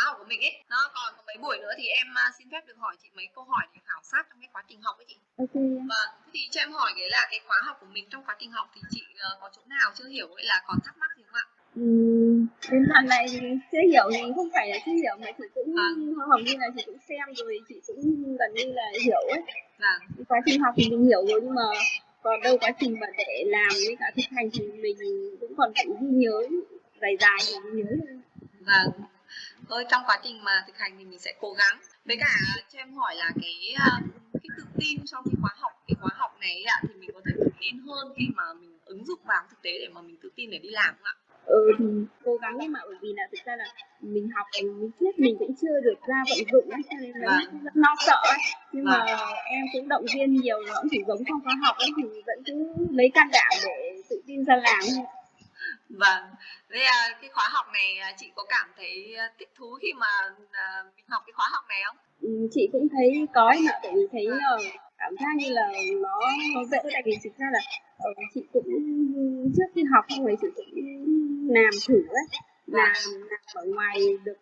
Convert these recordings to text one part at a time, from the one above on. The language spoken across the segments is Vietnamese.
khóa học của mình ấy. Nó còn mấy buổi nữa thì em à, xin phép được hỏi chị mấy câu hỏi để khảo sát trong cái quá trình học ấy chị. Ok. Vâng thế thì cho em hỏi cái là cái khóa học của mình trong quá trình học thì chị ờ, có chỗ nào chưa hiểu hay là còn thắc mắc gì không ạ? Ừm, đến đoạn này thì chưa hiểu thì không phải là chưa hiểu mà chị cũng Vâng. hầu như là chị cũng xem rồi chị cũng gần như là hiểu ấy. Vâng. Cái quá trình học thì mình hiểu rồi nhưng mà còn đâu quá trình mà để làm với cả thực hành thì mình cũng còn phải ghi nhớ dài dài thì mình nhớ vâng thôi trong quá trình mà thực hành thì mình sẽ cố gắng. Với cả cho em hỏi là cái à, cái tự tin trong cái khóa học cái khóa học này ạ thì mình có thể tự tin hơn khi mà mình ứng dụng vào thực tế để mà mình tự tin để đi làm không ạ? Ừ thì cố gắng nhưng mà bởi vì là thực ra là mình học mình biết mình cũng chưa được ra vận dụng ấy cho nên là Vâng. rất lo sợ ấy. Nhưng mà em cũng động viên nhiều nó cũng chỉ giống trong khóa học ấy thì vẫn cứ lấy can đảm để tự tin ra làm thôi vâng. Thế à, cái khóa học này à, chị có cảm thấy à, thích thú khi mà à, mình học cái khóa học này không? Ừ, chị cũng thấy có ấy mà tại vì thấy ờ, cảm giác như là nó nó dễ. Tại vì thực ra là ờ, chị cũng trước khi học xong rồi chị cũng làm thử ấy. Làm làm ở ngoài được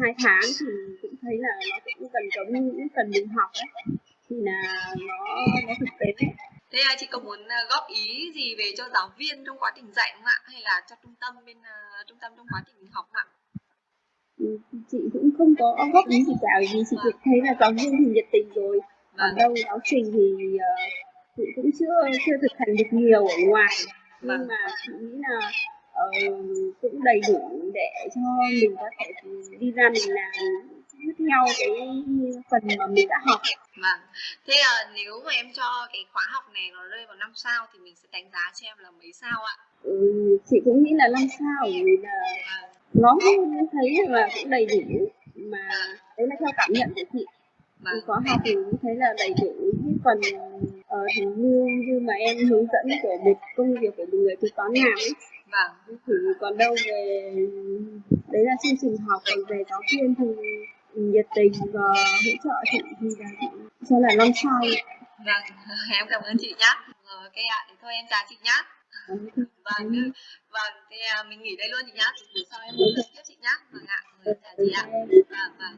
hai tháng thì cũng thấy là nó cũng gần giống như những phần mình học ấy. Thì là nó nó thực tế. ấy. Thế à, chị có muốn à, góp ý gì về cho giáo viên trong quá trình dạy không ạ? Hay là cho trung tâm bên à, trung tâm trong quá trình học không ạ? Ừ, chị cũng không có góp ý gì cả vì chị cũng thấy là giáo viên thì nhiệt tình rồi. Còn vâng. đâu giáo trình thì ờ, chị cũng chưa chưa thực hành được nhiều ở ngoài. Vâng. nhưng mà chị nghĩ là ờ, cũng đầy đủ để cho mình có thể đi ra mình làm tiếp theo cái phần mà mình đã học vâng. Thế à, nếu mà em cho cái khóa học này nó rơi vào năm sao thì mình sẽ đánh giá cho em là mấy sao ạ? Ừ, chị cũng nghĩ là năm sao vì là vâng. nó cũng thấy là cũng đầy đủ mà đấy là theo cảm nhận của chị. Vâng. có học thì cũng thấy là đầy đủ cái phần ờ, thì như như mà em hướng dẫn của một công việc của một người kế toán làm ấy. Vâng. Thì còn đâu về đấy là chương trình học còn về giáo viên thì nhiệt tình và hỗ trợ chị thì là chị cho là năm sao. Vâng em cảm ơn chị nhá. Ờ, ok ạ thì thôi em chào chị nhá. Vâng vâng thì à, mình nghỉ đây luôn chị nhá. Buổi sau em dẫn tiếp chị nhá. Vâng ạ Rồi, chào chị ạ. Vâng vâng